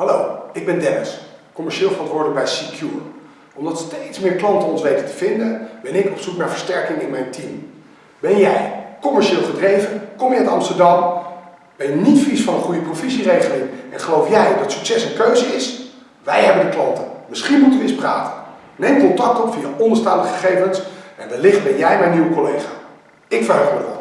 Hallo, ik ben Dennis, commercieel verantwoordelijk bij Secure. Omdat steeds meer klanten ons weten te vinden, ben ik op zoek naar versterking in mijn team. Ben jij commercieel gedreven? Kom je uit Amsterdam? Ben je niet vies van een goede provisieregeling en geloof jij dat succes een keuze is? Wij hebben de klanten. Misschien moeten we eens praten. Neem contact op via onderstaande gegevens en wellicht ben jij mijn nieuwe collega. Ik verheug me erop.